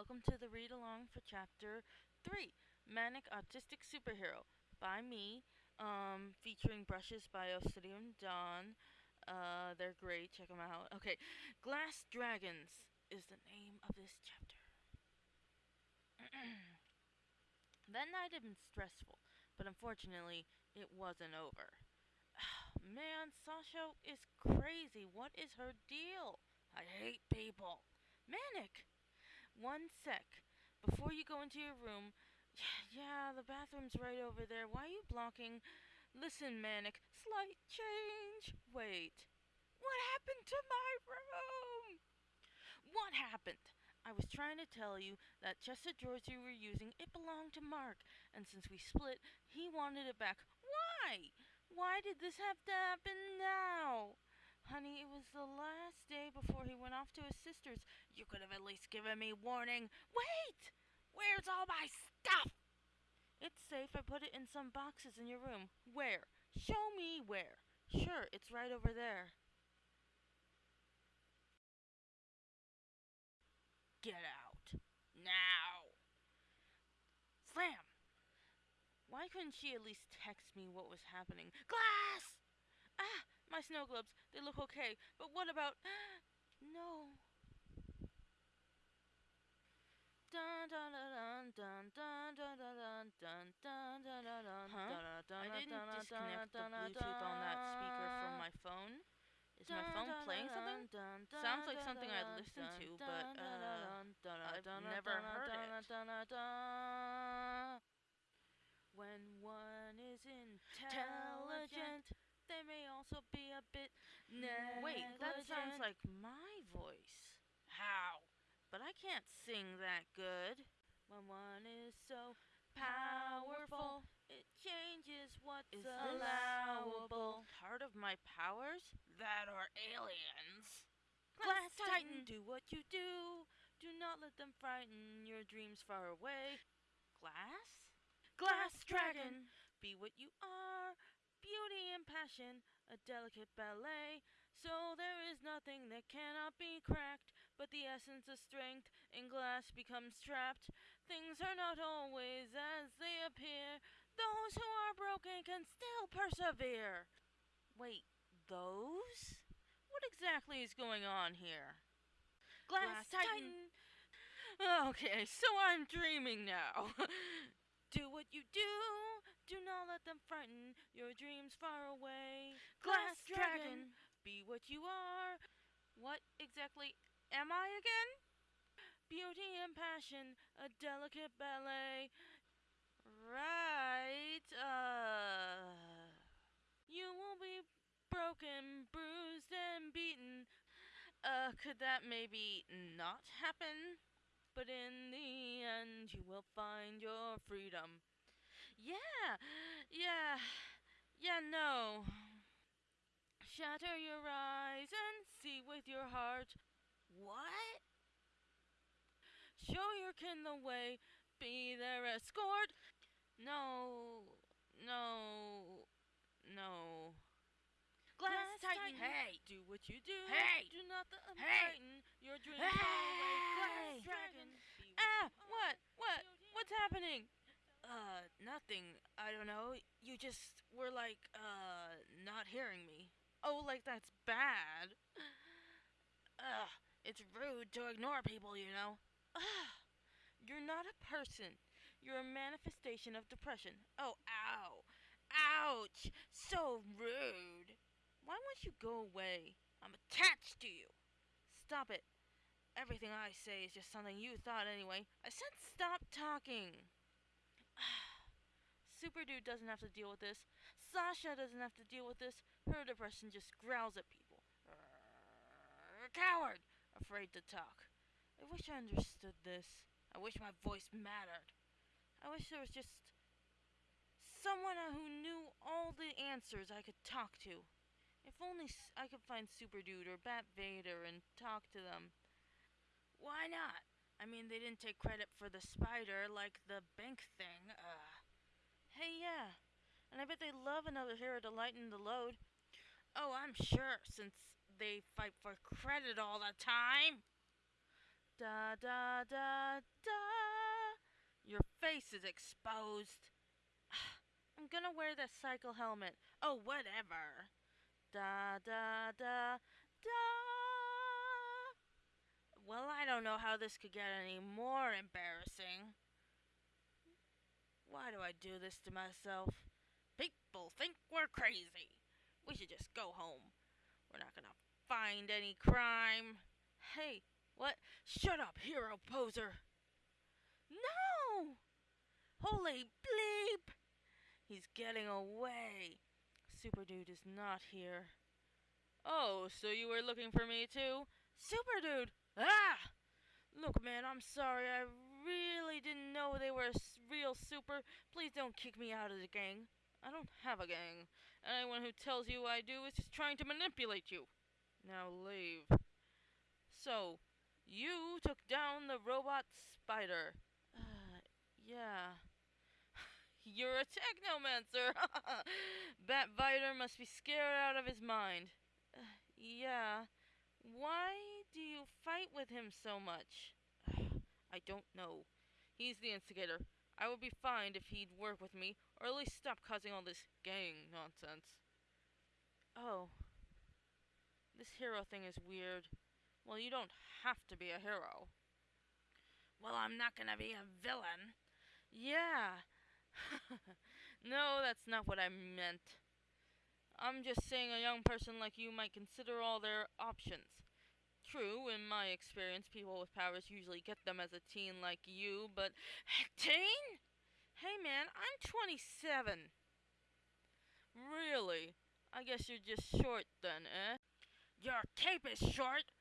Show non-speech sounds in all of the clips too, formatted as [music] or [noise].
welcome to the read along for chapter 3 Manic Autistic Superhero by me, um, featuring brushes by Obsidian Dawn. Uh, they're great, check them out. Okay, Glass Dragons is the name of this chapter. [clears throat] that night had been stressful, but unfortunately, it wasn't over. [sighs] Man, Sasha is crazy. What is her deal? I hate people. Manic! One sec. Before you go into your room, [sighs] yeah, the bathroom's right over there. Why are you blocking? Listen, Manic, slight change. Wait. What happened to my room? What happened? I was trying to tell you that chest of drawers you were using, it belonged to Mark, and since we split, he wanted it back. Why? Why did this have to happen now? Honey, it was the last day before he went off to his sister's. You could have at least given me warning. Wait! Where's all my stuff? It's safe. I put it in some boxes in your room. Where? Show me where. Sure, it's right over there. Get out. Now. Slam! Why couldn't she at least text me what was happening? Glass! Ah! My snow globes, they look okay, but what about... no. Dun dun dun dun dun dun dun dun dun dun dun dun Huh? I didn't disconnect the Bluetooth on that speaker from my phone. Is my phone playing something? Sounds like something I'd listen to, but uh, I've never heard it. When one is intelligent they may also be a bit negligent. Wait, that sounds like my voice. How? But I can't sing that good. When one is so powerful, it changes what's is allowable. Part of my powers? That are aliens. Glass Titan, do what you do. Do not let them frighten your dreams far away. Glass? Glass Dragon, be what you are beauty and passion, a delicate ballet. So there is nothing that cannot be cracked, but the essence of strength in glass becomes trapped. Things are not always as they appear. Those who are broken can still persevere. Wait, those? What exactly is going on here? Glass, glass Titan. Titan. Okay, so I'm dreaming now. [laughs] Do what you do. Do not let them frighten your dreams far away. Glass dragon, be what you are. What exactly am I again? Beauty and passion, a delicate ballet. Right, uh. You will be broken, bruised, and beaten. Uh, could that maybe not happen? but in the end you will find your freedom. Yeah, yeah, yeah, no. Shatter your eyes and see with your heart. What? Show your kin the way, be their escort. No, no, no. Glass, Glass Titan. Hey, do what you do. Hey, do not the hey. your dreams hey. Glass Dragon. Ah, what? What? What's happening? Uh, nothing. I don't know. You just were like, uh, not hearing me. Oh, like that's bad. [sighs] Ugh, it's rude to ignore people, you know. Ugh. You're not a person. You're a manifestation of depression. Oh, ow. Ouch. So rude. Why won't you go away? I'm attached to you. Stop it. Everything I say is just something you thought anyway. I said stop talking. Super Dude doesn't have to deal with this. Sasha doesn't have to deal with this. Her depression just growls at people. Coward! Afraid to talk. I wish I understood this. I wish my voice mattered. I wish there was just someone who knew all the answers I could talk to. If only I could find Super Dude or Bat Vader and talk to them. Why not? I mean, they didn't take credit for the spider like the bank thing. Uh, hey, yeah. And I bet they love another hero to lighten the load. Oh, I'm sure, since they fight for credit all the time. Da da da da. Your face is exposed. [sighs] I'm gonna wear the cycle helmet. Oh, whatever. Da da da da. Well, I don't know how this could get any more embarrassing. Why do I do this to myself? People think we're crazy. We should just go home. We're not gonna find any crime. Hey, what? Shut up, hero poser. No! Holy bleep! He's getting away. Super Dude is not here. Oh, so you were looking for me too? Super Dude! Ah! Look, man, I'm sorry. I really didn't know they were a real super. Please don't kick me out of the gang. I don't have a gang. Anyone who tells you I do is just trying to manipulate you. Now leave. So, you took down the robot spider. Uh, [sighs] yeah. [sighs] You're a technomancer! [laughs] Bat Vader must be scared out of his mind. Uh, [sighs] yeah. Why do you fight with him so much? I don't know. He's the instigator. I would be fine if he'd work with me, or at least stop causing all this gang nonsense. Oh. This hero thing is weird. Well, you don't have to be a hero. Well, I'm not gonna be a villain. Yeah. [laughs] no, that's not what I meant. I'm just saying a young person like you might consider all their options. True, in my experience, people with powers usually get them as a teen like you, but. [laughs] Teen? Hey man, I'm 27. Really? I guess you're just short then, eh? Your cape is short!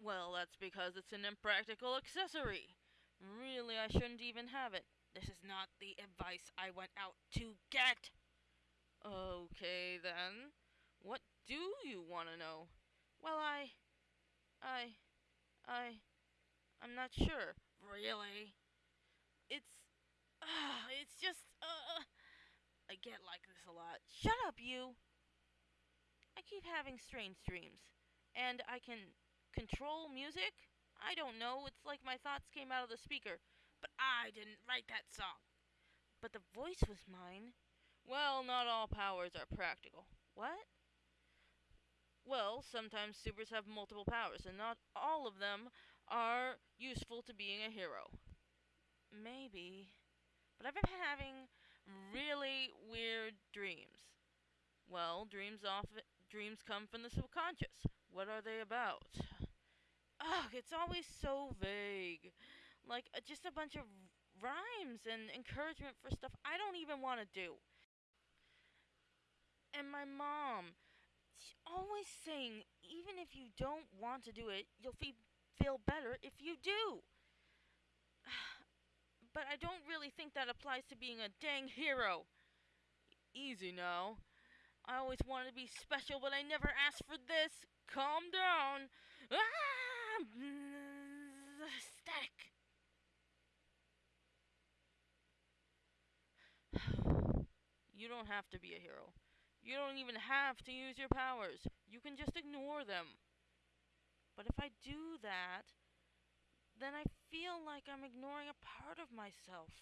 Well, that's because it's an impractical accessory. Really, I shouldn't even have it. This is not the advice I went out to get. Okay, then. What do you want to know? Well, I. I. I. I'm not sure. Really? It's. Uh, it's just. Uh, I get like this a lot. Shut up, you! I keep having strange dreams. And I can control music? I don't know. It's like my thoughts came out of the speaker. But I didn't write that song. But the voice was mine. Well, not all powers are practical. What? Well, sometimes supers have multiple powers, and not all of them are useful to being a hero. Maybe. But I've been having really weird dreams. Well, dreams often dreams come from the subconscious. What are they about? Ugh, it's always so vague. Like uh, just a bunch of rhymes and encouragement for stuff I don't even want to do. And my mom, always saying, even if you don't want to do it, you'll fe- feel better if you do. [sighs] but I don't really think that applies to being a dang hero. Easy now. I always wanted to be special, but I never asked for this. Calm down. Ah! [sighs] Static. [sighs] you don't have to be a hero. You don't even have to use your powers. You can just ignore them. But if I do that, then I feel like I'm ignoring a part of myself.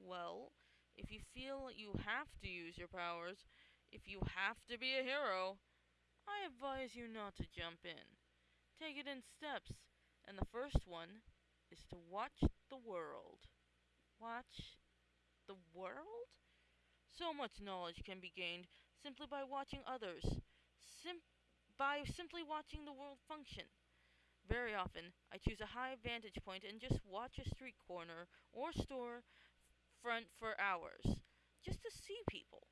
Well, if you feel you have to use your powers, if you have to be a hero, I advise you not to jump in. Take it in steps, and the first one is to watch the world. Watch the world? So much knowledge can be gained simply by watching others, sim- by simply watching the world function. Very often, I choose a high vantage point and just watch a street corner or store front for hours, just to see people.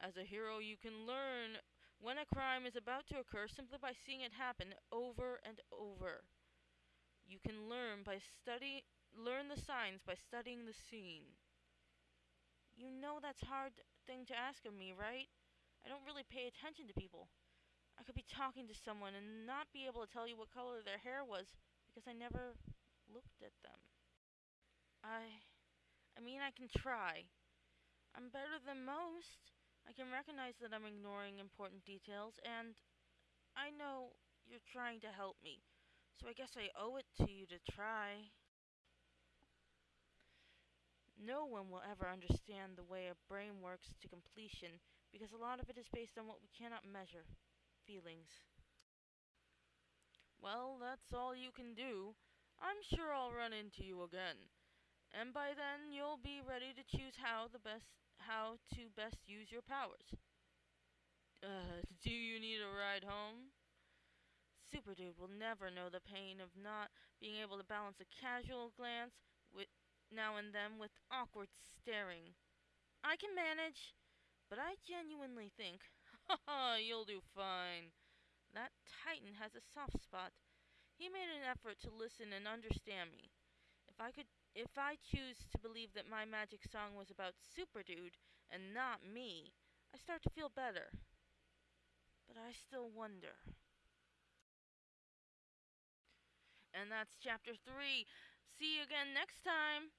As a hero, you can learn when a crime is about to occur simply by seeing it happen over and over. You can learn by study learn the signs by studying the scene. You know that's hard thing to ask of me, right? I don't really pay attention to people. I could be talking to someone and not be able to tell you what color their hair was because I never looked at them. I I mean I can try. I'm better than most. I can recognize that I'm ignoring important details, and I know you're trying to help me. So I guess I owe it to you to try. No one will ever understand the way a brain works to completion because a lot of it is based on what we cannot measure feelings. Well, that's all you can do. I'm sure I'll run into you again. And by then you'll be ready to choose how the best how to best use your powers. Uh, do you need a ride home? Super Dude will never know the pain of not being able to balance a casual glance with now and then with awkward staring. I can manage, but I genuinely think, haha, you'll do fine. That Titan has a soft spot. He made an effort to listen and understand me. If I could if I choose to believe that my magic song was about Super Dude and not me, I start to feel better. But I still wonder. And that's chapter 3. See you again next time.